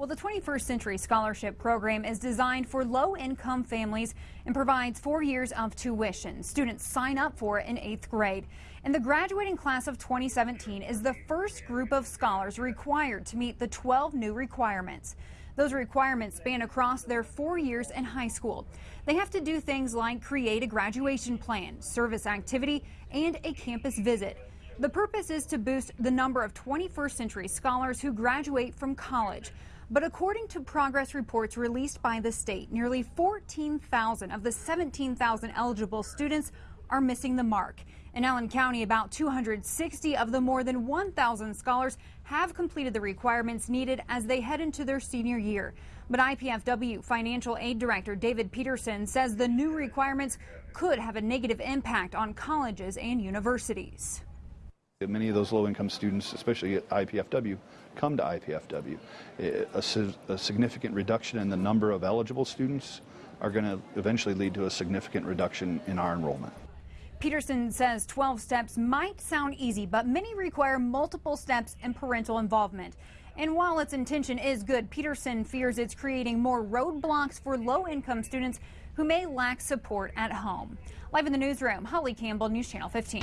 Well, the 21st Century Scholarship Program is designed for low-income families and provides four years of tuition. Students sign up for it in eighth grade. And the graduating class of 2017 is the first group of scholars required to meet the 12 new requirements. Those requirements span across their four years in high school. They have to do things like create a graduation plan, service activity, and a campus visit. The purpose is to boost the number of 21st century scholars who graduate from college. But according to progress reports released by the state, nearly 14,000 of the 17,000 eligible students are missing the mark. In Allen County, about 260 of the more than 1,000 scholars have completed the requirements needed as they head into their senior year. But IPFW Financial Aid Director David Peterson says the new requirements could have a negative impact on colleges and universities. Many of those low-income students, especially at IPFW, come to IPFW. A, a, significant reduction in the number of eligible students are going to eventually lead to a significant reduction in our enrollment. Peterson says 12 steps might sound easy, but many require multiple steps and parental involvement. And while its intention is good, Peterson fears it's creating more roadblocks for low-income students who may lack support at home. Live in the newsroom, Holly Campbell, News Channel 15.